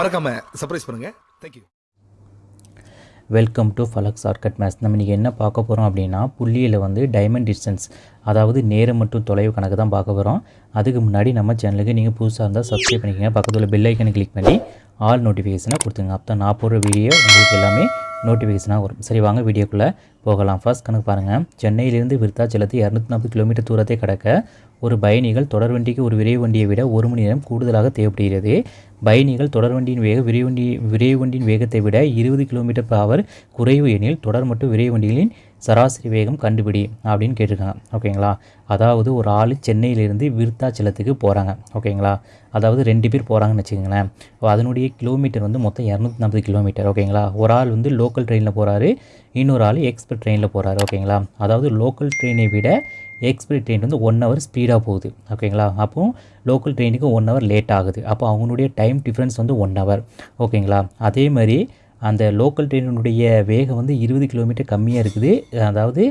மறக்காம சர்ப்ரைஸ் பண்ணுங்க. Thank you welcome to flux arcade maths நம்ம இன்றைக்கி என்ன பார்க்க போகிறோம் அப்படின்னா புள்ளியில் வந்து டைமண்ட் டிஸ்டன்ஸ் அதாவது நேரம் மற்றும் தொலைவு கணக்கு தான் பார்க்க போகிறோம் அதுக்கு முன்னாடி நம்ம சேனலுக்கு நீங்கள் புதுசாக இருந்தால் சப்ஸ்கிரைப் பண்ணிக்கங்க. பக்கத்தில் பெல் ஐக்கனை கிளிக் பண்ணி ஆல் நோட்டிஃபிகேஷனை கொடுத்துங்க அப்போ தான் நான் போடுற வீடியோ உங்களுக்கு எல்லாமே நோட்டிஃபிகேஷனாக வரும். சரி வாங்க வீடியோக்குள்ளே போகலாம். ஃபர்ஸ்ட் கணக்கு பாருங்கள் சென்னையிலேருந்து விருத்தாச்சலத்து இரநூத்தி நாற்பது கிலோமீட்டர் தூரத்தை கடக்க ஒரு பயணிகள் தொடர்வண்டிக்கு ஒரு விரைவு வண்டியை விட ஒரு மணி நேரம் கூடுதலாக தேவைப்படுகிறது. பயணிகள் தொடர்வண்டியின் வேகம் வேக விரைவு வண்டி விரைவு வண்டியின் வேகத்தை விட இருபது கிலோமீட்டர் பர் ஹவர் குறைவு எனில் தொடர் மற்றும் விரைவு வண்டிகளின் சராசரி வேகம் கண்டுபிடி அப்படின்னு கேட்டிருக்காங்க. ஓகேங்களா? அதாவது ஒரு ஆள் சென்னையிலேருந்து விருத்தாச்சலத்துக்கு போகிறாங்க ஓகேங்களா? அதாவது ரெண்டு பேர் போகிறாங்கன்னு வச்சுக்கோங்களேன். அதனுடைய கிலோமீட்டர் வந்து மொத்தம் இரநூத்தி நாற்பது கிலோமீட்டர். ஓகேங்களா? ஒரு ஆள் வந்து லோக்கல் ட்ரெயினில் போகிறாரு இன்னொரு ஆள் எக்ஸ்பிரஸ் ட்ரெயினில் போகிறாரு ஓகேங்களா? அதாவது லோக்கல் ட்ரெயினை விட எக்ஸ்பிரஸ் ட்ரெயின் வந்து ஒன் ஹவர் ஸ்பீடாக போகுது. ஓகேங்களா அப்போ லோக்கல் ட்ரெயினுக்கு ஒன் ஹவர் லேட் ஆகுது. அப்போ அவங்களுடைய டைம் டிஃப்ரென்ஸ் வந்து ஒன் ஹவர் ஓகேங்களா அதே மாதிரி அந்த லோக்கல் ட்ரெயினுடைய வேகம் வந்து இருபது கிலோமீட்டர் கம்மியாக இருக்குது. அதாவது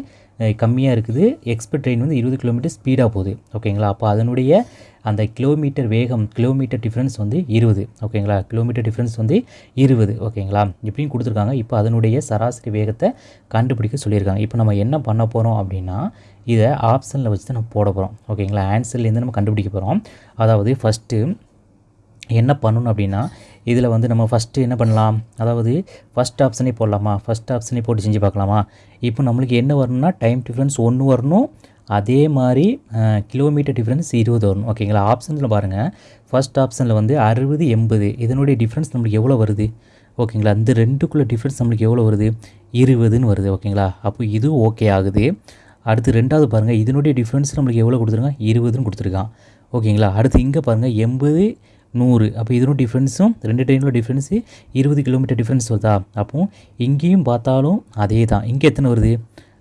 கம்மியாக இருக்குது. எக்ஸ்பிரஸ் ட்ரெயின் வந்து இருபது கிலோமீட்டர் ஸ்பீடாக போகுது. ஓகேங்களா அப்போ அதனுடைய அந்த கிலோமீட்டர் வேகம் கிலோமீட்டர் டிஃப்ரென்ஸ் வந்து இருபது. ஓகேங்களா கிலோமீட்டர் டிஃப்ரென்ஸ் வந்து இருபது. ஓகேங்களா இப்படின்னு கொடுத்துருக்காங்க. இப்போ அதனுடைய சராசரி வேகத்தை கண்டுபிடிக்க சொல்லியிருக்காங்க. இப்போ நம்ம என்ன பண்ண போகிறோம் அப்படின்னா இதை ஆப்ஷனில் வச்சு தான் நம்ம போட போகிறோம் ஓகேங்களா ஆன்சர்லேருந்து நம்ம கண்டுபிடிக்க போகிறோம் அதாவது ஃபஸ்ட்டு என்ன பண்ணணும் அப்படின்னா இதில் வந்து நம்ம ஃபஸ்ட்டு என்ன பண்ணலாம்? அதாவது ஃபஸ்ட் ஆப்ஷனே போடலாமா? ஃபஸ்ட் ஆப்ஷனே போட்டு செஞ்சு பார்க்கலாமா? இப்போ நம்மளுக்கு என்ன வரணும்னா டைம் டிஃப்ரென்ஸ் ஒன்று வரணும். அதே மாதிரி கிலோமீட்டர் டிஃப்ரென்ஸ் இருபது வரணும். ஓகேங்களா ஆப்ஷனில் பாருங்கள் ஃபஸ்ட் ஆப்ஷனில் வந்து அறுபது எண்பது. இதனுடைய டிஃப்ரென்ஸ் நம்மளுக்கு எவ்வளோ வருது? ஓகேங்களா இந்த ரெண்டுக்குள்ளே டிஃப்ரென்ஸ் நம்மளுக்கு எவ்வளோ வருது? இருபதுன்னு வருது. ஓகேங்களா அப்போ இது ஓகே ஆகுது. அடுத்து ரெண்டாவது பாருங்கள் இதனுடைய டிஃப்ரென்ஸ் நம்மளுக்கு எவ்வளோ கொடுத்துருக்கான்? இருபதுன்னு கொடுத்துருக்கான். ஓகேங்களா? அடுத்து இங்கே பாருங்கள் எண்பது நூறு. அப்போ இதனும் டிஃப்ரென்ஸும் ரெண்டு ட்ரெயினோட டிஃப்ரென்ஸு இருபது கிலோமீட்டர் டிஃப்ரென்ஸ் வருதா? அப்போ இங்கேயும் பார்த்தாலும் அதே தான் இங்கே எத்தனை வருது?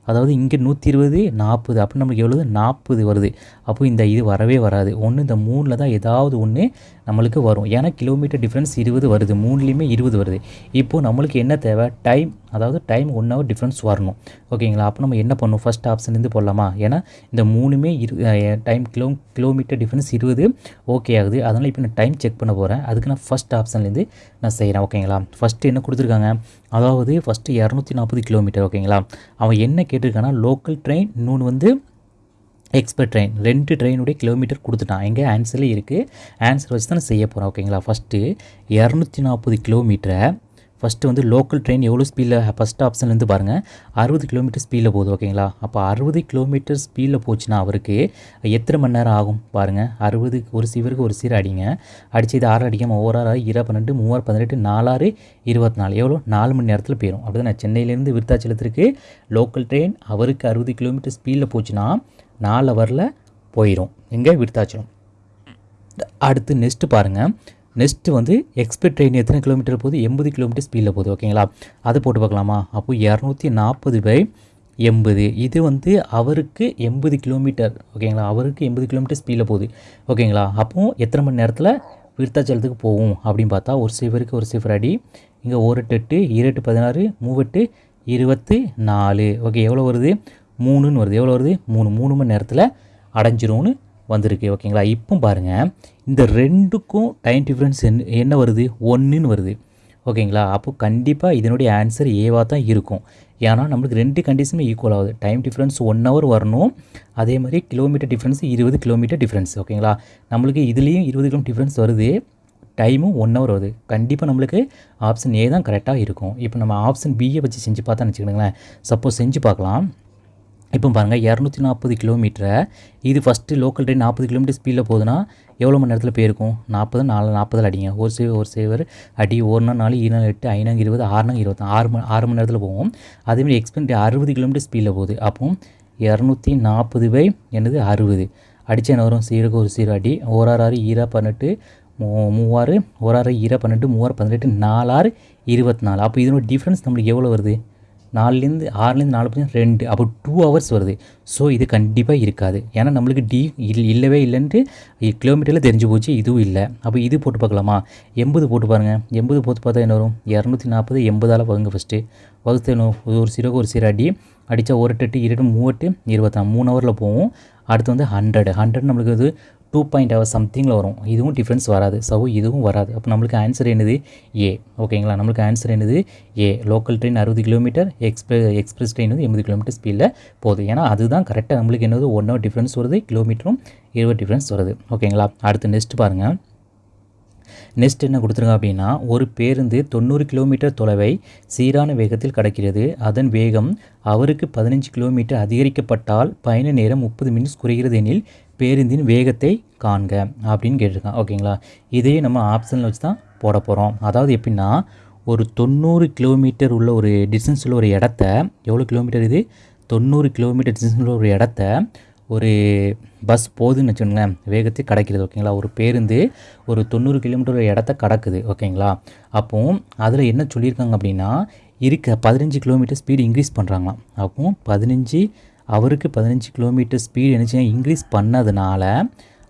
அதாவது இங்கே நூற்றி இருபது நாற்பது. அப்போ நம்மளுக்கு எவ்வளோது நாற்பது வருது. அப்போ இந்த இது வரவே வராது. ஒன்று இந்த மூணில் தான் ஏதாவது ஒன்று நம்மளுக்கு வரும். ஏன்னா கிலோமீட்டர் டிஃப்ரென்ஸ் இருபது வருது. மூணுலேயுமே இருபது வருது. இப்போது நம்மளுக்கு என்ன தேவை? டைம் அதாவது டைம் ஒன் ஹவர் டிஃப்ரென்ஸ் வரணும். ஓகேங்களா அப்போ நம்ம என்ன பண்ணணும்? ஃபஸ்ட் ஆப்ஷன்லேருந்து போடலாமா? ஏன்னா இந்த மூணுமே இரு டைம் கிலோ கிலோமீட்டர் டிஃப்ரென்ஸ் இருபது ஓகே ஆகுது. அதனால் இப்போ நான் டைம் செக் பண்ண போகிறேன் அதுக்கு நான் ஃபஸ்ட் ஆப்ஷன்லேருந்து நான் செய்கிறேன் ஓகேங்களா ஃபஸ்ட்டு என்ன கொடுத்துருக்காங்க? அதாவது ஃபஸ்ட்டு இரநூத்தி நாற்பது கிலோமீட்டர் ஓகேங்களா அவன் என்ன கேட்டிருக்கான்னா லோக்கல் ட்ரெயின் இன்னொன்று வந்து எக்ஸ்பர்ட் ட்ரெயின் ரெண்டு ட்ரெயினுடைய கிலோமீட்டர் கொடுத்துட்டான். எங்கே ஆன்சரில் இருக்குது ஆன்சர் வச்சு தான் செய்ய போகிறோம் ஓகேங்களா ஃபஸ்ட்டு இரநூத்தி நாற்பது கிலோமீட்டரை ஃபஸ்ட்டு வந்து லோக்கல் ட்ரெயின் எவ்வளோ ஸ்பீடில் ஃபஸ்ட் ஆப்ஷன்லேருந்து பாருங்கள் அறுபது கிலோமீட்டர் ஸ்பீடில் போகுது ஓகேங்களா அப்போ அறுபது கிலோமீட்டர் ஸ்பீடில் போச்சுன்னா அவருக்கு எத்தனை மணி நேரம் ஆகும்? பாருங்கள் அறுபது ஒரு சீவருக்கு ஒரு சீர் அடிங்க. அடிச்சு இது ஆறு அடிக்காமல் ஓர் ஆறு இரு பன்னெண்டு மூவாறு பதினெட்டு நாலாறு இருபத்தி நாலு எவ்வளோ? நாலு மணி நேரத்தில் போயிடும் அப்படி தான் சென்னையிலேருந்து விருத்தாச்சலத்திற்கு லோக்கல் ட்ரெயின் அவருக்கு அறுபது கிலோமீட்டர் ஸ்பீடில் போச்சுன்னா நாலு ஹவரில் போயிடும் எங்கே விருத்தாச்சலம். அடுத்து நெக்ஸ்ட்டு பாருங்கள் நெக்ஸ்ட்டு வந்து எக்ஸ்பிரஸ் ட்ரெயின் எத்தனை கிலோமீட்டர் போகுது? எண்பது கிலோமீட்டர் ஸ்பீடில் போகுது ஓகேங்களா அதை போட்டு பார்க்கலாமா? அப்போ இரநூத்தி நாற்பது பை எண்பது. இது வந்து அவருக்கு எண்பது கிலோமீட்டர் ஓகேங்களா அவருக்கு எண்பது கிலோமீட்டர் ஸ்பீடில் போகுது ஓகேங்களா அப்போது எத்தனை மணி நேரத்தில் விருத்தாச்சலத்துக்கு போகும் அப்படின்னு பார்த்தா ஒரு சிவருக்கு ஒரு சிஃபர் அடி இங்கே ஒரு எட்டு எட்டு பதினாறு மூவெட்டு இருபத்து நாலு. ஓகே எவ்வளோ வருது? மூணுன்னு வருது. எவ்வளோ வருது? மூணு. மூணு மணி நேரத்தில் அடைஞ்சிரும்னு வந்திருக்கு. ஓகேங்களா இப்போ பாருங்கள் இந்த ரெண்டுக்கும் டைம் டிஃப்ரென்ஸ் என்ன என்ன வருது? ஒன்றுன்னு வருது. ஓகேங்களா அப்போ கண்டிப்பாக இதனுடைய ஆன்சர் ஏவாக தான் இருக்கும். ஏன்னா நம்மளுக்கு ரெண்டு கண்டிஷனுமே ஈக்குவல் ஆகுது. டைம் டிஃப்ரென்ஸ் ஒன் ஹவர் வரணும். அதே மாதிரி கிலோமீட்டர் டிஃப்ரென்ஸ் இருபது கிலோமீட்டர் டிஃப்ரென்ஸ் ஓகேங்களா நம்மளுக்கு இதுலேயும் இருபது கிலோமீட்டர் டிஃப்ரென்ஸ் வருது. டைமும் ஒன் ஹவர் வருது. கண்டிப்பாக நம்மளுக்கு ஆப்ஷன் ஏ தான் கரெக்டாக இருக்கும். இப்போ நம்ம ஆப்ஷன் பியை வச்சு செஞ்சு பார்த்தா நினச்சிக்கணுங்களேன் சப்போஸ் செஞ்சு பார்க்கலாம். இப்போ பாருங்கள் இரநூத்தி நாற்பது கிலோமீட்டரை இது ஃபஸ்ட்டு லோக்கல் ட்ரெயின் நாற்பது கிலோமீட்டர் ஸ்பீடில் போகுதுன்னா எவ்வளோ மணி நேரத்தில் போயிருக்கும்? நாற்பது நாலு நாற்பதில் அடிங்க. ஒரு சேவர் ஒரு சேவர் அடி ஒரு நாள் நாலு ஈரநாள் எட்டு ஐநாங்க இருபது ஆறுநாங்க இருபத்தி ஆறு மணி ஆறு மணி நேரத்தில் போகும். அதேமாதிரி எக்ஸ்பென்ட் அறுபது கிலோமீட்டர் ஸ்பீடில் போகுது. அப்போ இரநூத்தி நாற்பது பை என்னது அறுபது. அடிச்சா என்ன வரும்? சீருக்கு ஒரு சீரோ அடி. ஓராறு ஆறு ஈரா பதினெட்டு மூ மூவாறு ஓராறு ஈரா பன்னெண்டு மூவாறு பதினெட்டு நாலாறு இருபத்தி நாலு. அப்போ இதனோட டிஃப்ரென்ஸ் நம்மளுக்கு எவ்வளோ வருது? நாலுலேருந்து ஆறுலேருந்து நாலு பர்சன்ட் ரெண்டு அப்போ டூ ஹவர்ஸ் வருது. ஸோ இது கண்டிப்பாக இருக்காது. ஏன்னா நம்மளுக்கு டி இல் இல்லவே இல்லைன்ட்டு கிலோமீட்டரில் தெரிஞ்சு போச்சு இதுவும் இல்லை. அப்போ இது போட்டு பார்க்கலாமா? எண்பது போட்டு பாருங்கள் எண்பது போட்டு பார்த்தா என்ன வரும்? இரநூத்தி நாற்பது எண்பதால் வகுங்க ஃபஸ்ட்டு வகுத்து என்ன ஒரு சிறகு ஒரு சிறு அடி. அடித்தா ஒரு எட்டு இரண்டு மூவெட்டு இருபத்தாம் மூணு ஹவரில் போகும். அடுத்து வந்து ஹண்ட்ரட் ஹண்ட்ரட் நம்மளுக்கு வந்து டூ பாயிண்ட் ஹவர் சம்திங்கில் வரும். இதுவும் டிஃப்ரென்ஸ் வராது. ஸோ இதுவும் வராது. அப்போ நம்மளுக்கு ஆன்சர் என்னது? ஏ ஓகேங்களா நம்மளுக்கு ஆன்சர் என்னது? ஏ லோக்கல் ட்ரெயின் அறுபது கிலோமீட்டர் எக்ஸ்பிரஸ் எக்ஸ்பிரஸ் ட்ரெயின் வந்து எண்பது கிலோமீட்டர் ஸ்பீடில் போகுது. ஏன்னா அதுதான் கரெக்டாக நம்மளுக்கு என்னது? ஒன் ஹவர் டிஃப்ரென்ஸ் வருது கிலோமீட்டரும் இருபது டிஃப்ரென்ஸ் வருது. ஓகேங்களா அடுத்து நெக்ஸ்ட் பாருங்கள் நெக்ஸ்ட் என்ன கொடுத்துருங்க அப்படின்னா ஒரு பேருந்து தொண்ணூறு கிலோமீட்டர் தொலைவை சீரான வேகத்தில் கடக்கிறது. அதன் வேகம் அவருக்கு பதினஞ்சு கிலோமீட்டர் அதிகரிக்கப்பட்டால் பயண நேரம் முப்பது மினிட்ஸ் குறைகிறது எனில் பேருந்தின் வேகத்தை காண்க அப்படின்னு கேட்டிருக்கான். ஓகேங்களா இதையே நம்ம ஆப்ஷனில் வச்சு தான் போட போகிறோம் அதாவது எப்படின்னா ஒரு தொண்ணூறு கிலோமீட்டர் உள்ள ஒரு டிஸ்டன்ஸ் உள்ள ஒரு இடத்த எவ்வளோ கிலோமீட்டர் இது? தொண்ணூறு கிலோமீட்டர் டிஸ்டன்ஸ் உள்ள ஒரு இடத்த ஒரு பஸ் போகுதுன்னு வச்சுக்கோங்களேன் வேகத்தை கடக்கிறது ஓகேங்களா ஒரு பேருந்து ஒரு தொண்ணூறு கிலோமீட்டர் இடத்த கடக்குது ஓகேங்களா அப்போ அதில் என்ன சொல்லியிருக்காங்க அப்படின்னா இருக்க பதினஞ்சு கிலோமீட்டர் ஸ்பீடு இன்க்ரீஸ் பண்ணுறாங்களாம் அப்போ பதினஞ்சு அவருக்கு பதினஞ்சு கிலோமீட்டர் ஸ்பீடு என்னச்சுன்னா இன்க்ரீஸ் பண்ணதுனால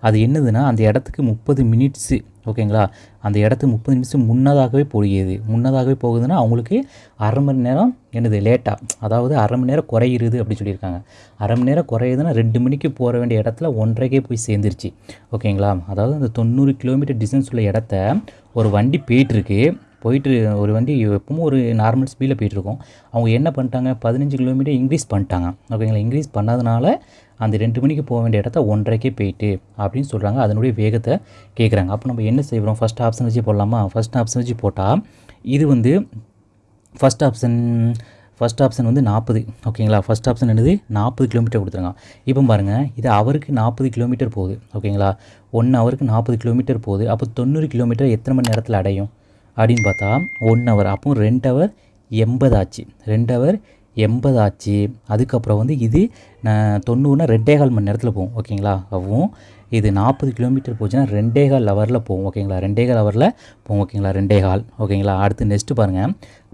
அது என்னதுன்னா அந்த இடத்துக்கு முப்பது மினிட்ஸு ஓகேங்களா? அந்த இடத்துக்கு முப்பது நிமிஷம் முன்னதாகவே போகிறது முன்னதாகவே போகுதுன்னா அவங்களுக்கு அரை மணி நேரம் என்னது லேட்டாக அதாவது அரை மணி நேரம் குறையிறது அப்படின்னு சொல்லியிருக்காங்க. அரை மணி நேரம் குறையுதுன்னா ரெண்டு மணிக்கு போக வேண்டிய இடத்துல ஒன்றரைக்கே போய் சேர்ந்துருச்சு. ஓகேங்களா? அதாவது அந்த தொண்ணூறு கிலோமீட்டர் டிஸ்டன்ஸ் உள்ள இடத்த ஒரு வண்டி போயிட்டுருக்கு. போயிட்டு ஒரு வண்டி எப்பவும் ஒரு நார்மல் ஸ்பீடில் போயிட்டுருக்கோம். அவங்க என்ன பண்ணிட்டாங்க? பதினஞ்சு கிலோமீட்டர் இன்க்ரீஸ் பண்ணிட்டாங்க. ஓகேங்களா? இன்க்ரீஸ் பண்ணதுனால அந்த ரெண்டு மணிக்கு போக வேண்டிய இடத்த ஒன்றரைக்கே போயிட்டு அப்படின்னு சொல்கிறாங்க அதனுடைய வேகத்தை கேட்குறாங்க அப்போ நம்ம என்ன செய்கிறோம் ஃபஸ்ட் ஆப்ஷன் வச்சு போடலாமா? ஃபஸ்ட் ஆப்ஷன் வச்சு போட்டால் இது வந்து ஃபஸ்ட் ஆப்ஷன் ஃபஸ்ட் ஆப்ஷன் வந்து நாற்பது. ஓகேங்களா ஃபஸ்ட் ஆப்ஷன் என்னது? நாற்பது கிலோமீட்டர் கொடுத்துருங்க இப்போ பாருங்கள் இது அவருக்கு நாற்பது கிலோமீட்டர் போகுது. ஓகேங்களா ஒன் ஹவருக்கு நாற்பது கிலோமீட்டர் போகுது. அப்போ தொண்ணூறு கிலோமீட்டர் எத்தனை மணி நேரத்தில் அடையும்? அப்படின்னு பார்த்தா ஒன் ஹவர் அப்போ ரெண்டு ஹவர் எண்பது ஆச்சு. ரெண்டு ஹவர் எண்பது ஆச்சு. அதுக்கப்புறம் வந்து இது நான் தொண்ணூறுனா ரெண்டே கால் மணி நேரத்தில் போகும் ஓகேங்களா? அவும் இது நாற்பது கிலோமீட்டர் போச்சுன்னா ரெண்டே கால் ஹவரில் போகும் ஓகேங்களா? ரெண்டே கால் ஹவரில் போகும் ஓகேங்களா? ரெண்டே கால் ஓகேங்களா? அடுத்து நெக்ஸ்ட்டு பாருங்கள்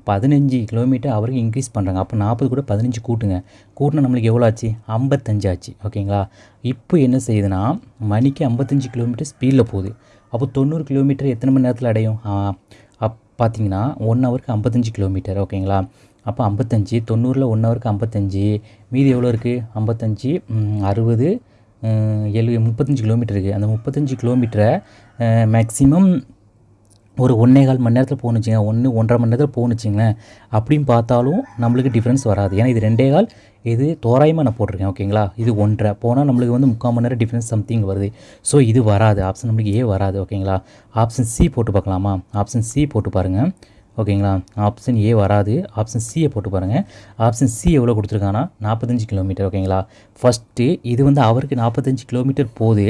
பதினஞ்சு கிலோமீட்டர் அவருக்கு இன்க்ரீஸ் பண்ணுறாங்க அப்போ நாற்பது கூட பதினஞ்சு கூட்டுங்க. கூட்டினா நம்மளுக்கு எவ்வளோ ஆச்சு? ஐம்பத்தஞ்சு ஆச்சு ஓகேங்களா? இப்போ என்ன செய்யுதுன்னா மணிக்கு ஐம்பத்தஞ்சு கிலோமீட்டர் ஸ்பீடில் போகுது. அப்போ தொண்ணூறு கிலோமீட்டர் எத்தனை மணி நேரத்தில் அடையும்? அப் பார்த்தீங்கன்னா ஒன் ஹவருக்கு ஐம்பத்தஞ்சு கிலோமீட்டர் ஓகேங்களா? அப்போ ஐம்பத்தஞ்சு தொண்ணூறில் ஒன் ஹவருக்கு ஐம்பத்தஞ்சு மீதி எவ்வளோ இருக்குது ஐம்பத்தஞ்சு அறுபது எழு முப்பத்தஞ்சு கிலோமீட்டர் இருக்குது அந்த முப்பத்தஞ்சு கிலோமீட்டரை மேக்ஸிமம் ஒரு ஒன்றே கால் மணி நேரத்தில் போகணுச்சிங்க ஒன்று ஒன்றரை மணி நேரத்தில் போகணுச்சிங்களேன் அப்படின்னு பார்த்தாலும் நம்மளுக்கு டிஃப்ரென்ஸ் வராது. ஏன்னா இது ரெண்டே கால் இது தோராயமாக நான் போட்டிருக்கேன் ஓகேங்களா இது ஒன்றரை. போனால் நம்மளுக்கு வந்து முக்கால் மணி நேரம் டிஃப்ரென்ஸ் சம்திங் வருது. ஸோ இது வராது. ஆப்ஷன் நம்மளுக்கு ஏ வராது ஓகேங்களா ஆப்ஷன் சி போட்டு பார்க்கலாமா? ஆப்ஷன் சி போட்டு பாருங்கள் ஓகேங்களா? ஆப்ஷன் ஏ வராது. ஆப்ஷன் சியை போட்டு பாருங்கள் ஆப்ஷன் சி எவ்வளோ கொடுத்துருக்காங்கன்னா நாற்பத்தஞ்சு கிலோமீட்டர். ஓகேங்களா? ஃபஸ்ட்டு இது வந்து அவருக்கு நாற்பத்தஞ்சு கிலோமீட்டர் போகுது.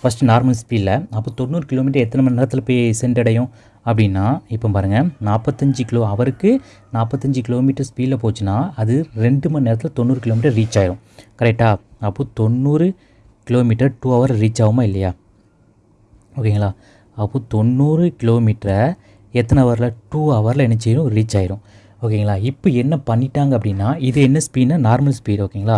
ஃபஸ்ட்டு நார்மல் ஸ்பீடில் அப்போ தொண்ணூறு கிலோமீட்டர் எத்தனை மணி நேரத்தில் போய் சென்றடையும் அப்படின்னா இப்போ பாருங்கள் நாற்பத்தஞ்சு கிலோ அவருக்கு நாற்பத்தஞ்சு கிலோமீட்டர் ஸ்பீடில் போச்சுன்னா அது ரெண்டு மணி நேரத்தில் தொண்ணூறு கிலோமீட்டர் ரீச் ஆகிடும் கரெக்டாக அப்போது தொண்ணூறு கிலோமீட்டர் டூ ஹவர் ரீச் ஆகுமா இல்லையா? ஓகேங்களா? அப்போது தொண்ணூறு கிலோமீட்டரை எத்தனை ஹவரில் டூ ஹவரில் என்ன செய்யணும் ரீச் ஆயிரும். ஓகேங்களா இப்போ என்ன பண்ணிட்டாங்க அப்படின்னா இது என்ன ஸ்பீடுனா நார்மல் ஸ்பீடு ஓகேங்களா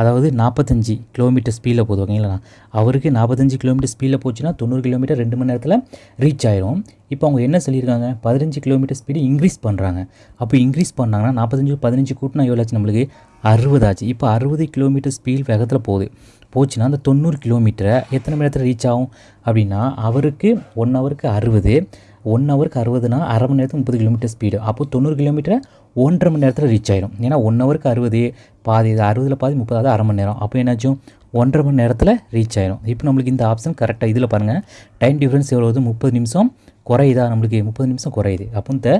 அதாவது நாற்பத்தஞ்சு கிலோமீட்டர் ஸ்பீடில் போகுது ஓகேங்களா அவருக்கு நாற்பத்தஞ்சு கிலோமீட்டர் ஸ்பீடில் போச்சுன்னா தொண்ணூறு கிலோமீட்டர் ரெண்டு மணி நேரத்தில் ரீச் ஆயிரும். இப்போ அவங்க என்ன சொல்லியிருக்காங்க? பதினஞ்சு கிலோமீட்டர் ஸ்பீடு இன்க்ரீஸ் பண்ணுறாங்க அப்போ இன்க்ரீஸ் பண்ணாங்கன்னா நாற்பத்தஞ்சு பதினஞ்சு கூட்டினா எவ்வளோ ஆச்சு நம்மளுக்கு? அறுபதாச்சு இப்போ அறுபது கிலோமீட்டர் ஸ்பீட் வேகத்தில் போகுது. போச்சுன்னா அந்த தொண்ணூறு கிலோமீட்டரை எத்தனை மணி நேரத்தில் ரீச் ஆகும்? அப்படின்னா அவருக்கு ஒன் ஹவருக்கு அறுபது ஒன் ஹவருக்கு அறுபதுனா அரை மணி நேரத்துக்கு முப்பது கிலோமீட்டர் ஸ்பீடு அப்போ தொண்ணூறு கிலோமீட்டரை ஒன்றரை மணி நேரத்தில் ரீச் ஆயிடும் ஏன்னா ஒன் ஹவருக்கு அறுபது பாதி அறுபதில் பாதி முப்பதாவது அரை மணி நேரம். அப்போ என்னாச்சும்? ஒன்றரை மணி நேரத்தில் ரீச் ஆயிடும் இப்போ நம்மளுக்கு இந்த ஆப்ஷன் கரெக்டாக இதில் பாருங்கள் டைம் டிஃப்ரென்ஸ் எவ்வளோ முப்பது நிமிஷம் குறையுதா? நம்மளுக்கு முப்பது நிமிஷம் குறையுது. அப்போ இந்த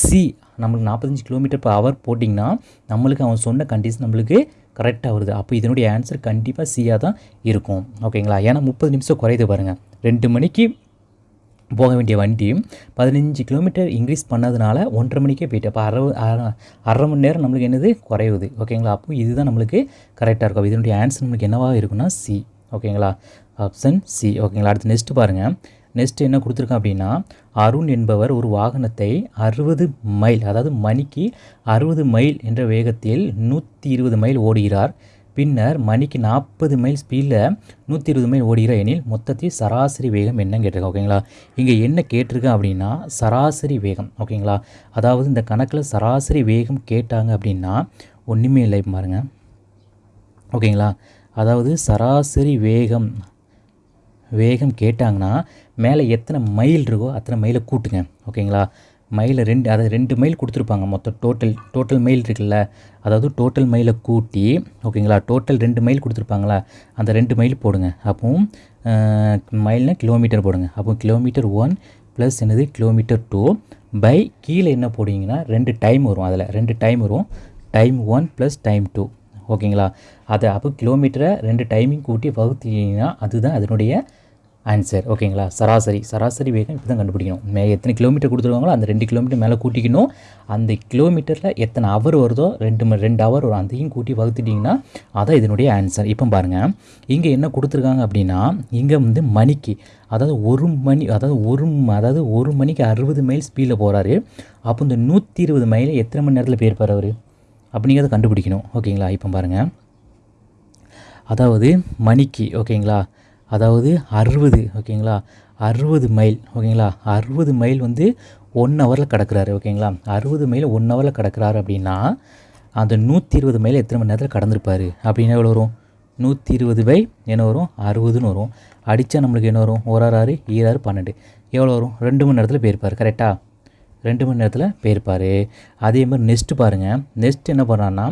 சி நம்மளுக்கு நாற்பத்தஞ்சு கிலோமீட்டர் பர் ஹவர் போட்டிங்கன்னா நம்மளுக்கு அவன் சொன்ன கண்டிஷன் நம்மளுக்கு கரெக்டாக வருது. அப்போ இதனுடைய ஆன்சர் கண்டிப்பாக சியாக தான் இருக்கும். ஓகேங்களா ஏன்னா முப்பது நிமிஷம் குறையுது பாருங்கள் ரெண்டு மணிக்கு போக வேண்டிய வண்டி பதினஞ்சு கிலோமீட்டர் இன்க்ரீஸ் பண்ணதுனால ஒன்றரை மணிக்கே போயிட்டு அப்போ அரை அரை- அரை மணி நேரம் நம்மளுக்கு என்னது? குறையுது. ஓகேங்களா அப்போ இதுதான் நம்மளுக்கு கரெக்டாக இருக்கும். இதனுடைய ஆன்சர் நம்மளுக்கு என்னவாக இருக்குன்னா சி ஓகேங்களா ஆப்ஷன் சி ஓகேங்களா அடுத்து நெக்ஸ்ட் பாருங்கள் நெக்ஸ்ட் என்ன கொடுத்துருக்கோம் அப்படின்னா அருண் என்பவர் ஒரு வாகனத்தை அறுபது மைல் அதாவது மணிக்கு அறுபது மைல் என்ற வேகத்தில் நூற்றி இருபது மைல் ஓடுகிறார். பின்னர் மணிக்கு நாற்பது மைல் ஸ்பீடில் நூற்றி இருபது மைல் ஓடுகிற எனில் மொத்தத்தில் சராசரி வேகம் என்னன்னு கேட்டிருக்கேன் ஓகேங்களா இங்கே என்ன கேட்டிருக்கேன் அப்படின்னா சராசரி வேகம் ஓகேங்களா அதாவது இந்த கணக்கில் சராசரி வேகம் கேட்டாங்க அப்படின்னா ஒன்றுமே இல்லை இப்ப பாருங்க ஓகேங்களா அதாவது சராசரி வேகம் வேகம் கேட்டாங்கன்னா மேலே எத்தனை மைல் இருக்கோ அத்தனை மைலை கூட்டுங்க ஓகேங்களா மைலை ரெண்டு அதாவது ரெண்டு மைல் கொடுத்துருப்பாங்க. மொத்தம் டோட்டல் டோட்டல் மைல் இருக்குல்ல? அதாவது டோட்டல் மைலை கூட்டி ஓகேங்களா? டோட்டல் ரெண்டு மைல் கொடுத்துருப்பாங்களா? அந்த ரெண்டு மைல் போடுங்க. அப்போவும் மைல்னால் கிலோமீட்டர் போடுங்க. அப்போ கிலோமீட்டர் ஒன் ப்ளஸ் என்னது? கிலோமீட்டர் டூ பை கீழே என்ன போடுவீங்கன்னா ரெண்டு டைம் வரும் அதில். ரெண்டு டைம் வரும். Time one plus time two ஓகேங்களா? அதை அப்போ கிலோமீட்டரை ரெண்டு டைமிங் கூட்டி வகுத்தீங்கன்னா அதுதான் அதனுடைய ஆன்சர் ஓகேங்களா சராசரி. சராசரி வேகம் இப்படி தான் கண்டுபிடிக்கணும். மே எத்தனை கிலோமீட்டர் கொடுத்துருவாங்களோ அந்த ரெண்டு கிலோமீட்டர் மேலே கூட்டிக்கணும். அந்த கிலோமீட்டரில் எத்தனை ஹவர் வருதோ ரெண்டு மணி ரெண்டு ஹவர் வரும். அதையும் கூட்டி வகுத்துட்டிங்கன்னா அதான் இதனுடைய ஆன்சர் இப்போ பாருங்கள் இங்கே என்ன கொடுத்துருக்காங்க அப்படின்னா இங்கே வந்து மணிக்கு அதாவது ஒரு மணி அதாவது ஒரு அதாவது ஒரு மணிக்கு அறுபது மைல் ஸ்பீடில் போகிறாரு அப்போ இந்த நூற்றி இருபது மைலை எத்தனை மணி நேரத்தில் போயிருப்பார் அவர்? அப்படிங்கிறத கண்டுபிடிக்கணும். ஓகேங்களா இப்போ பாருங்கள் அதாவது மணிக்கு ஓகேங்களா அதாவது அறுபது ஓகேங்களா? அறுபது மைல் ஓகேங்களா? அறுபது மைல் வந்து ஒன் ஹவரில் கிடக்கிறாரு ஓகேங்களா? அறுபது மைல் ஒன் ஹவரில் கிடக்கிறாரு அப்படின்னா அந்த நூற்றி இருபது மைல் எத்தனை மணி நேரத்தில் கடந்திருப்பார்? அப்படின்னா எவ்வளோ வரும்? நூற்றி இருபது பை என்ன வரும்? அறுபதுன்னு வரும். அடித்தா நம்மளுக்கு என்ன வரும்? ஒரு ஆறு ஆறு ஈராறு பன்னெண்டு. எவ்வளோ வரும்? ரெண்டு மணி நேரத்தில் போயிருப்பார் கரெக்டாக ரெண்டு மணி நேரத்தில் போயிருப்பார். அதே மாதிரி நெக்ஸ்ட்டு பாருங்கள் நெக்ஸ்ட் என்ன பண்ணுறான்னா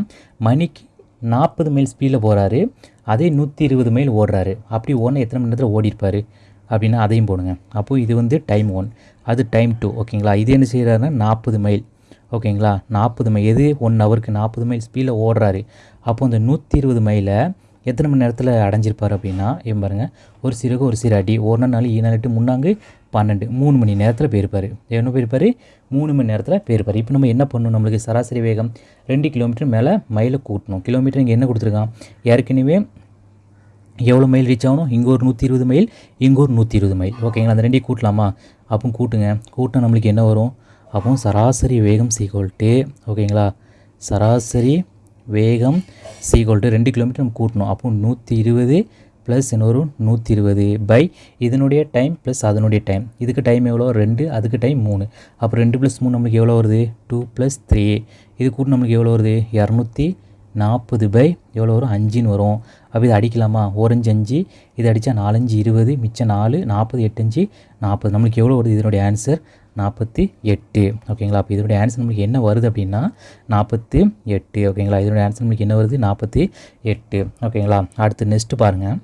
மணிக்கு நாற்பது மைல் ஸ்பீடில் போகிறாரு அதே நூற்றி இருபது மைல் ஓடுறாரு. அப்படி ஓடினா எத்தனை மணி நேரத்தில் ஓடிருப்பார் அப்படின்னா அதையும் போடுங்க. அப்போது இது வந்து டைம் ஒன் அது டைம் டூ ஓகேங்களா இது என்ன செய்கிறாருன்னா நாற்பது மைல் ஓகேங்களா நாற்பது மைல் எது? ஒன் ஹவருக்கு நாற்பது மைல் ஸ்பீடில் ஓடுறாரு. அப்போ அந்த நூற்றி இருபது மைலை எத்தனை மணி நேரத்தில் அடைஞ்சிருப்பார் அப்படின்னா ஏன் பாருங்கள் ஒரு சிறகு ஒரு சிறு அடி. ஒரு நாள் ஈ நாளிட்டு முன்னாங்கு பன்னெண்டு. மூணு மணி நேரத்தில் போயிருப்பார். என்ன போயிருப்பார்? மூணு மணி நேரத்தில் போயிருப்பார். இப்போ நம்ம என்ன பண்ணணும்? நம்மளுக்கு சராசரி வேகம் ரெண்டு கிலோமீட்டர் மேலே மைலை கூட்டணும். கிலோமீட்டர் இங்கே என்ன கொடுத்துருக்கான்? ஏற்கனவே எவ்வளோ மைல் ரீச் ஆகணும்? இங்கே ஒரு நூற்றி இருபது மைல் இங்கே ஒரு நூற்றி இருபது மைல் ஓகேங்களா அந்த ரெண்டையும் கூட்டலாமா? அப்போ கூட்டுங்க. கூட்டினா நம்மளுக்கு என்ன வரும்? அப்போ சராசரி வேகம் சீக்வல்ட்டு ஓகேங்களா சராசரி வேகம் சீக்வல்ட்டு ரெண்டு கிலோமீட்டர் நம்ம கூட்டணும். அப்போ நூற்றி இருபது ப்ளஸ் இன்னொரு வரும் நூற்றி இருபது பை இதனுடைய டைம் ப்ளஸ் அதனுடைய டைம் இதுக்கு டைம் எவ்வளோ ரெண்டு அதுக்கு டைம் மூணு. அப்போ ரெண்டு ப்ளஸ் மூணு நம்மளுக்கு எவ்வளோ வருது? டூ ப்ளஸ் த்ரீ இது கூட்டு நம்மளுக்கு எவ்வளோ வருது? இரநூத்தி நாற்பது பை எவ்வளோ வரும்? அஞ்சுன்னு வரும். அப்போ இதை அடிக்கலாமா? ஓரஞ்சு அஞ்சு இது அடித்தா நாலஞ்சு இருபது மிச்சம் நாலு நாற்பது எட்டஞ்சு நாற்பது. நம்மளுக்கு எவ்வளோ வருது இதனுடைய ஆன்சர் நாற்பத்தி எட்டு. ஓகேங்களா அப்போ இதனுடைய ஆன்சர் நம்மளுக்கு என்ன வருது அப்படின்னா நாற்பத்தி எட்டு. ஓகேங்களா இதனுடைய ஆன்சர் நம்மளுக்கு என்ன வருது? நாற்பத்தி எட்டு. ஓகேங்களா அடுத்து நெக்ஸ்ட்டு பாருங்கள்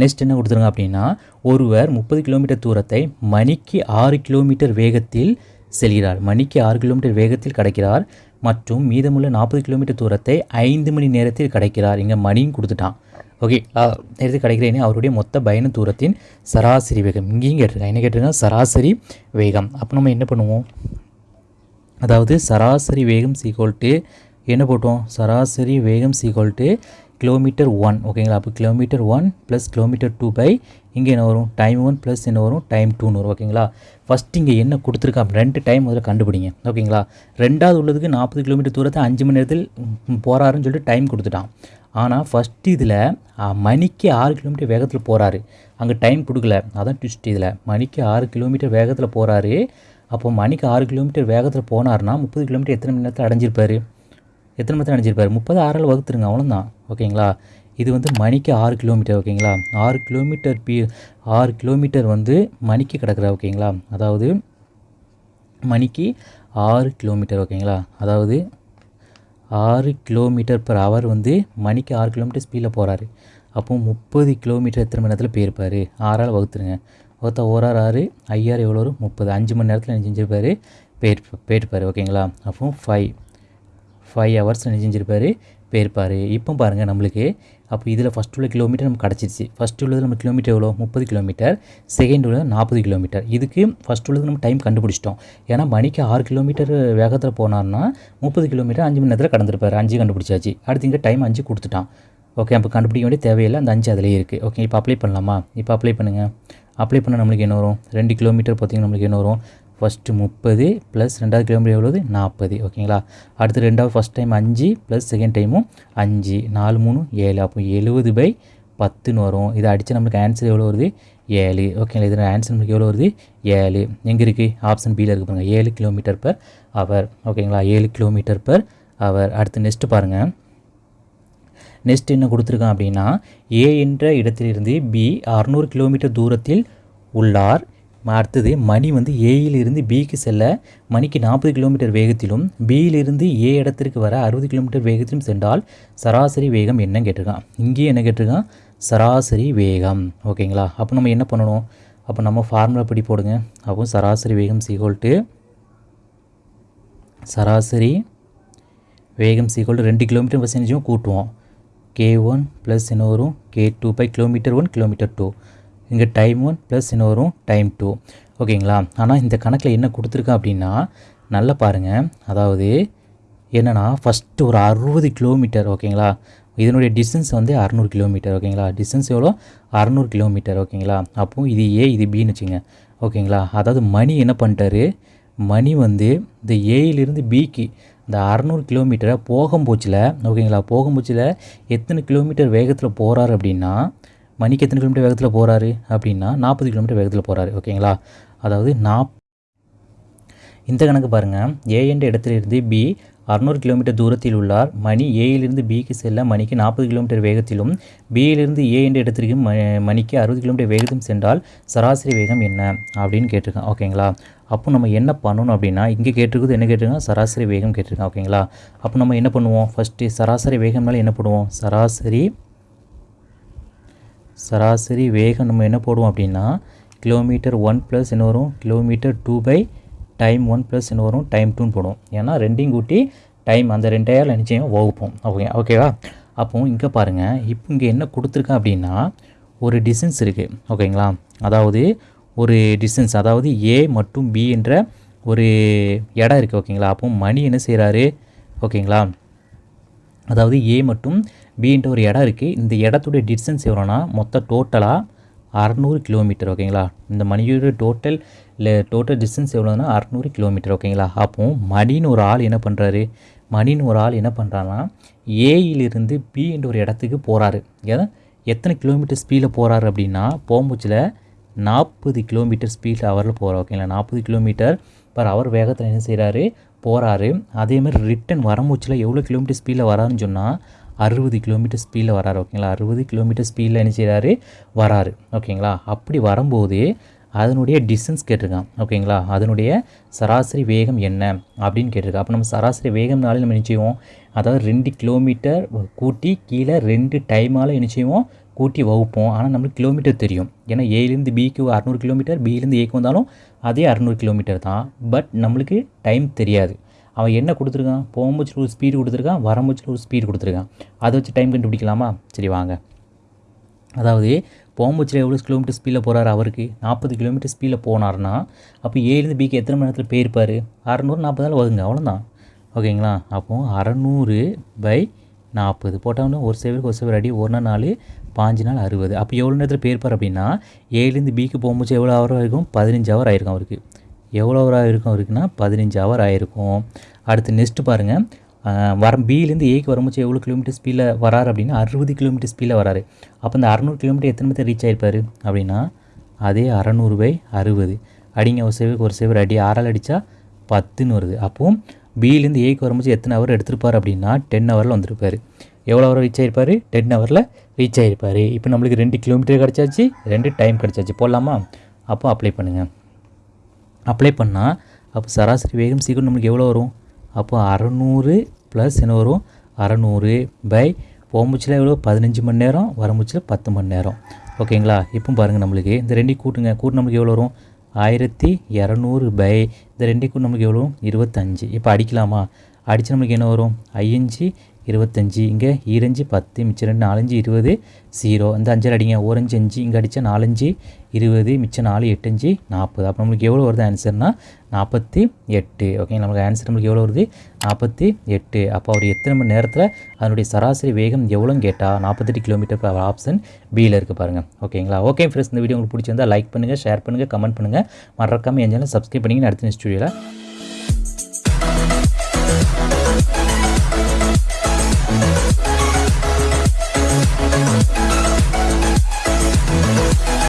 நெக்ஸ்ட் என்ன கொடுத்துருங்க அப்படின்னா ஒருவர் முப்பது கிலோமீட்டர் தூரத்தை மணிக்கு ஆறு கிலோமீட்டர் வேகத்தில் செல்கிறார். மணிக்கு ஆறு கிலோமீட்டர் வேகத்தில் கடக்கிறார். மற்றும் மீதமுள்ள நாற்பது கிலோமீட்டர் தூரத்தை ஐந்து மணி நேரத்தில் கிடைக்கிறார். இங்கே மணியும் கொடுத்துட்டான். ஓகே நேரத்தில் கிடைக்கிறேன்னு அவருடைய மொத்த பயண தூரத்தின் சராசரி வேகம். இங்கேயும் கேட்டிருக்காங்க. என்ன கேட்டிருக்காங்க சராசரி வேகம். அப்போ நம்ம என்ன பண்ணுவோம்? அதாவது சராசரி வேகம் சீக்வல்ட்டு என்ன போட்டோம்? சராசரி வேகம் சீக்வல்ட்டு கிலோமீட்டர் ஒன் ஓகேங்களா அப்போ kilometre one plus kilometre two by இங்கே என்ன வரும்? டைம் ஒன் ப்ளஸ் என்ன வரும்? டைம் டூன்னு வரும் ஓகேங்களா ஃபஸ்ட் இங்கே என்ன கொடுத்துருக்கா? ரெண்டு டைம் முதல்ல கண்டுபிடிங்க ஓகேங்களா ரெண்டாவது உள்ளதுக்கு நாற்பது கிலோமீட்டர் தூரத்தை அஞ்சு மணி நேரத்தில் போகிறாருன்னு சொல்லிட்டு டைம் கொடுத்துட்டான். ஆனால் ஃபஸ்ட் இதில் மணிக்கு ஆறு கிலோமீட்டர் வேகத்தில் போகிறாரு அங்கே டைம் கொடுக்கல. அதான் ட்விஸ்ட் இதில். மணிக்கு ஆறு கிலோமீட்டர் வேகத்தில் போகிறாரு அப்போ மணிக்கு ஆறு கிலோமீட்டர் வேகத்தில் போனார்னா முப்பது கிலோமீட்டர் எத்தனை மணி நேரத்தில் அடைஞ்சிருப்பார்? எத்தனை மணி நேரத்தில் அடைஞ்சிருப்பாரு? முப்பது ஆறால் வகுத்துருங்க அவ்வளோதான் ஓகேங்களா இது வந்து மணிக்கு ஆறு கிலோமீட்டர் ஓகேங்களா? ஆறு கிலோமீட்டர் பி ஆறு கிலோமீட்டர் வந்து மணிக்கு கிடக்குறா ஓகேங்களா? அதாவது மணிக்கு ஆறு கிலோமீட்டர் ஓகேங்களா? அதாவது ஆறு கிலோமீட்டர் பர் ஹவர் வந்து மணிக்கு ஆறு கிலோமீட்டர் ஸ்பீடில் போகிறாரு அப்போது முப்பது கிலோமீட்டர் எத்தனை மணி நேரத்தில் போயிருப்பார்? ஆறால் வகுத்துருங்க. ஒருத்தா ஓராறு ஆறு ஐயாறு எவ்வளோ வரும்? முப்பது. அஞ்சு மணி நேரத்தில் என்ன செஞ்சிருப்பாரு? போயிட்டு போயிருப்பார் ஓகேங்களா? அப்போ ஃபைவ் ஃபைவ் ஹவர்ஸ் என்ன போயிருப்பார். இப்போ பாருங்கள் நம்மளுக்கு. அப்போ இதில் ஃபஸ்ட் உள்ள கிலோமீட்டர் நமக்கு கிடச்சிருச்சு. ஃபஸ்ட் உள்ளது நம்ம கிலோமீட்டர் எவ்வளோ? முப்பது கிலோமீட்டர் செகண்ட் உள்ளது நாற்பது கிலோமீட்டர் இதுக்கு ஃபஸ்ட் உள்ளது நம்ம டைம் கண்டுபிடிச்சிட்டோம். ஏன்னா மணிக்கு ஆறு கிலோமீட்டர் வேகத்தில் போனார்னா முப்பது கிலோமீட்டர் அஞ்சு மணி நேரத்தில் கடந்திருப்பார். அஞ்சு கண்டுபிடிச்சாச்சு. அடுத்து இங்கே டைம் அஞ்சு கொடுத்துட்டான். ஓகே அப்போ கண்டுபிடிக்க வேண்டிய தேவையில்லை. அந்த அஞ்சு அதிலே இருக்குது ஓகே இப்போ அப்ளை பண்ணலாமா? இப்போ அப்ளை பண்ணுங்கள் அப்ளை பண்ணால் நம்மளுக்கு என்ன வரும்? ரெண்டு கிலோமீட்டர் பார்த்தீங்கன்னா நம்மளுக்கு என்ன வரும்? ஃபஸ்ட்டு முப்பது ப்ளஸ் ரெண்டாவது கிலோமீட்டர் எவ்வளவு? நாற்பது ஓகேங்களா அடுத்து ரெண்டாவது ஃபஸ்ட் டைம் அஞ்சு ப்ளஸ் செகண்ட் டைமும் அஞ்சு. நாலு மூணு ஏழு. அப்போ எழுபது பை பத்துன்னு வரும். இதை அடித்து நம்மளுக்கு ஆன்சர் எவ்வளோ வருது? ஏழு. ஓகேங்களா இதில் ஆன்சர் நம்மளுக்கு எவ்வளோ வருது? ஏழு. எங்கே இருக்குது ஆப்ஷன் பியில் இருக்குது பாருங்கள் ஏழு கிலோமீட்டர் பர் அவர் ஓகேங்களா ஏழு கிலோமீட்டர் பர் அவர் அடுத்து நெக்ஸ்ட்டு பாருங்கள் நெக்ஸ்ட் என்ன கொடுத்துருக்கான் அப்படின்னா ஏ என்ற இடத்திலிருந்து பி அறுநூறு கிலோமீட்டர் தூரத்தில் உள்ளார். அடுத்தது மணி வந்து ஏயிலிருந்து பிக்கு செல்ல மணிக்கு நாற்பது கிலோமீட்டர் வேகத்திலும் பியிலிருந்து ஏ இடத்திற்கு வர அறுபது கிலோமீட்டர் வேகத்திலும் சென்றால் சராசரி வேகம் என்ன கேட்டிருக்கான்? இங்கேயே என்ன கேட்டிருக்கான்? சராசரி வேகம். ஓகேங்களா? அப்போ நம்ம என்ன பண்ணணும்? அப்போ நம்ம ஃபார்முலா படி போடுங்க. அப்போ சராசரி வேகம் சீகோல்ட்டு சராசரி வேகம் சீக்கோல் ரெண்டு கிலோமீட்டர் பர்சன்டேஜும் கூட்டுவோம். கே ஒன் ப்ளஸ் என்ன வரும் K two by kilometre one kilometre two இங்கே டைம் ஒன் ப்ளஸ் என்ன வரும் டைம் டூ ஓகேங்களா ஆனால் இந்த கணக்கில் என்ன கொடுத்துருக்கேன் அப்படின்னா நல்லா பாருங்கள் அதாவது என்னென்னா ஃபஸ்ட்டு ஒரு அறுபது கிலோமீட்டர் ஓகேங்களா இதனுடைய டிஸ்டன்ஸ் வந்து அறநூறு கிலோமீட்டர் ஓகேங்களா டிஸ்டன்ஸ் எவ்வளோ? அறநூறு கிலோமீட்டர் ஓகேங்களா அப்போது இது ஏ இது பின்னு வச்சுங்க. ஓகேங்களா அதாவது மணி என்ன பண்ணிட்டாரு? மணி வந்து இந்த ஏயிலிருந்து பிக்கு இந்த அறநூறு கிலோமீட்டரை போகும்போச்சில் ஓகேங்களா போகும்போச்சில் எத்தனை கிலோமீட்டர் வேகத்தில் போகிறாரு அப்படின்னா மணிக்கு எத்தனை கிலோமீட்டர் வேகத்தில் போகிறாரு அப்படின்னா நாற்பது கிலோமீட்டர் வேகத்தில் போகிறாரு ஓகேங்களா? அதாவது நாப் இந்த கணக்கு பாருங்கள் ஏ என்ற இடத்திலிருந்து பி அறுநூறு கிலோமீட்டர் தூரத்தில் உள்ளார். மணி ஏயிலிருந்து பிக்கு செல்ல மணிக்கு நாற்பது கிலோமீட்டர் வேகத்திலும் பியிலிருந்து ஏ என்ற இடத்திற்கு ம மணிக்கு அறுபது கிலோமீட்டர் வேகத்திலும் சென்றால் சராசரி வேகம் என்ன அப்படின்னு கேட்டிருக்கான் ஓகேங்களா? அப்போ நம்ம என்ன பண்ணணும் அப்படின்னா இங்கே கேட்டிருக்குது என்ன கேட்டிருக்கோம் சராசரி வேகம் கேட்டிருக்கோம் ஓகேங்களா? அப்போ நம்ம என்ன பண்ணுவோம்? ஃபஸ்ட்டு சராசரி வேகம்னால என்ன பண்ணுவோம்? சராசரி சராசரி வேகம் நம்ம என்ன போடுவோம் அப்படின்னா கிலோமீட்டர் ஒன் ப்ளஸ் என்ன வரும்? Kilometre two by time one plus என்ன வரும்? டைம் டூன்னு போடுவோம். ஏன்னா ரெண்டையும் கூட்டி டைம் அந்த ரெண்டாயிரம் நிச்சயம் வகுப்போம். ஓகே ஓகேவா அப்போ இங்கே பாருங்கள் இப்போ இங்கே என்ன கொடுத்துருக்கேன் அப்படின்னா ஒரு டிஸ்டன்ஸ் இருக்குது ஓகேங்களா அதாவது ஒரு டிஸ்டன்ஸ் அதாவது ஏ மற்றும் பி என்ற ஒரு இடம் இருக்குது ஓகேங்களா அப்போ மணி என்ன செய்கிறாரு ஓகேங்களா அதாவது ஏ மற்றும் பின்ற ஒரு இடம் இருக்குது இந்த இடத்துடைய டிஸ்டன்ஸ் எவ்வளோனா மொத்தம் டோட்டலாக அறநூறு கிலோமீட்டர் ஓகேங்களா இந்த மணியோட டோட்டல் இல்லை டோட்டல் டிஸ்டன்ஸ் எவ்வளோனா அறநூறு கிலோமீட்டர் ஓகேங்களா அப்போ மணின்னு ஒரு ஆள் என்ன பண்ணுறாரு மணின்னு ஒரு ஆள் என்ன பண்ணுறான்னா ஏயிலிருந்து பி என்ற ஒரு இடத்துக்கு போகிறாரு ஏன்னா எத்தனை கிலோமீட்டர் ஸ்பீடில் போகிறாரு அப்படின்னா போகும்போச்சில் நாற்பது கிலோமீட்டர் ஸ்பீட் ஹவரில் போகிறார் ஓகேங்களா நாற்பது கிலோமீட்டர் பர் அவர் வேகத்தில் என்ன செய்கிறாரு போகிறாரு அதேமாதிரி ரிட்டன் வரமூச்சில் எவ்வளோ கிலோமீட்டர் ஸ்பீடில் வராருன்னு சொன்னால் அறுபது கிலோமீட்டர் ஸ்பீடில் வராரு ஓகேங்களா அறுபது கிலோமீட்டர் ஸ்பீடில் என்ன செய்கிறாரு வராரு ஓகேங்களா அப்படி வரும்போது அதனுடைய டிஸ்டன்ஸ் கேட்டிருக்கான் ஓகேங்களா அதனுடைய சராசரி வேகம் என்ன? அப்படின்னு கேட்டிருக்கா அப்போ நம்ம சராசரி வேகம்னாலே நம்ம என்ன செய்வோம்? அதாவது ரெண்டு கிலோமீட்டர் கூட்டி கீழே ரெண்டு டைமால் என்ன செய்வோம்? கூட்டி வகுப்போம். ஆனால் நம்மளுக்கு கிலோமீட்டர் தெரியும். ஏன்னா ஏலேருந்து பிக்கு அறநூறு கிலோமீட்டர் பியிலேருந்து ஏக்கு வந்தாலும் அதே அறநூறு கிலோமீட்டர் தான். பட் நம்மளுக்கு டைம் தெரியாது. அவன் என்ன கொடுத்துருக்கான்? போகும்போச்சில் ஒரு ஸ்பீடு கொடுத்துருக்கான் வரம்போச்சில் ஒரு ஸ்பீடு கொடுத்துருக்கான். அதை வச்சு டைம் கண்டுபிடிக்கலாமா? சரி வாங்க. அதாவது போகும்போச்சில் எவ்வளோ கிலோமீட்டர் ஸ்பீடில் போகிறாரு அவருக்கு? நாற்பது கிலோமீட்டர் ஸ்பீடில் போனார்னா அப்போ ஏழுலேருந்து பிக்கு எத்தனை மணி நேரத்தில் போயிருப்பார்? அறநூறு நாற்பது நாள் வருங்க அவ்வளோதான் ஓகேங்களா அப்போது அறநூறு பை நாற்பது. போட்டோம்னா ஒரு சேவருக்கு ஒரு சேவர் அடி ஒரு நாள் நாலு பாஞ்சு நாள் அறுபது. அப்போ எவ்வளோ நேரத்தில் போயிருப்பார் அப்படின்னா ஏழுலேருந்து பிக்கு போகும்போது எவ்வளோ ஹவர் ஆகிருக்கும் பதினஞ்சு ஹவர் ஆயிருக்கும் அவருக்கு. எவ்வளோ ஹவர் ஆகிருக்கும் அவருக்குன்னா? பதினஞ்சு ஹவர் ஆகிருக்கும் அடுத்து நெக்ஸ்ட்டு பாருங்கள் வர பியிலேருந்து ஏக்கு வரும்போது எவ்வளோ கிலோமீட்டர் ஸ்பீடில் வராரு அப்படின்னா? அறுபது கிலோமீட்டர் ஸ்பீடில் வராரு. அப்போ இந்த அறநூறு கிலோமீட்டர் எத்தனை மீட்டர் ரீச் ஆகிருப்பார் அப்படின்னா அதே அறநூறு பை அறுபது. அடிங்க ஒரு சேவருக்கு ஒரு சேவர் அடி ஆறால் அடித்தா பத்துன்னு வருது. அப்போது பியிலேருந்து ஏக்கு வரும்போது எத்தனை ஹவர் எடுத்திருப்பார் அப்படின்னா? டென் ஹவரில் வந்திருப்பார். எவ்வளோ ஹவர் ரீச் ஆகிருப்பார் டென் ஹவரில் ரீச் ஆகிருப்பார் இப்போ நம்மளுக்கு ரெண்டு கிலோமீட்டர் கிடச்சாச்சு ரெண்டு டைம் கிடச்சாச்சு. போடலாமா? அப்போ அப்ளை பண்ணுங்கள் அப்ளை பண்ணால் அப்போ சராசரி வேகம் சீக்கிரம் நம்மளுக்கு எவ்வளோ வரும்? அப்போ அறநூறு ப்ளஸ் என்ன வரும்? அறநூறு பை போம்புச்சில் எவ்வளோ பதினஞ்சு மணி நேரம் வரமுச்சில் பத்து மணி நேரம். ஓகேங்களா இப்போ பாருங்கள் நம்மளுக்கு. இந்த ரெண்டையும் கூட்டுங்க. கூட்டு நம்மளுக்கு எவ்வளோ வரும்? ஆயிரத்தி இரநூறு பை இந்த ரெண்டையும் கூட்டு நம்மளுக்கு எவ்வளோ வரும்? இருபத்தஞ்சு. இப்போ அடிக்கலாமா? அடித்து நம்மளுக்கு என்ன வரும்? ஐயஞ்சு இருபத்தஞ்சி இங்கே ஈரஞ்சு பத்து மிச்சம் ரெண்டு நாலஞ்சு இருபது ஜீரோ இந்த அஞ்சு அடிங்க. ஓரஞ்சு அஞ்சு இங்கே அடித்தா நாலஞ்சு இருபது மிச்சம் நாலு எட்டஞ்சு நாற்பது. அப்போ நம்மளுக்கு எவ்வளோ வருது ஆன்சர்னா நாற்பத்தி எட்டு. ஓகே நம்மளுக்கு ஆன்சர் நம்மளுக்கு எவ்வளோ வருது? நாற்பத்தி எட்டு. அப்போ அவர் எத்தனை மணி நேரத்தில் அதனுடைய சராசரி வேகம் எவ்வளோன்னு கேட்டால் நாற்பத்தெட்டு கிலோமீட்டர் பர் ஆப்ஷன் பியில் இருக்குது பாருங்கள் ஓகேங்களா ஓகே ஃப்ரெண்ட்ஸ் இந்த வீடியோ உங்களுக்கு பிடிச்சிருந்தா லைக் பண்ணுங்கள் ஷேர் பண்ணுங்கள் கமெண்ட் பண்ணுங்கள் மறக்காமல் எஞ்சாலும் சப்ஸ்கிரைப் பண்ணிங்கன்னு அடுத்த ஸ்டுடியோவில்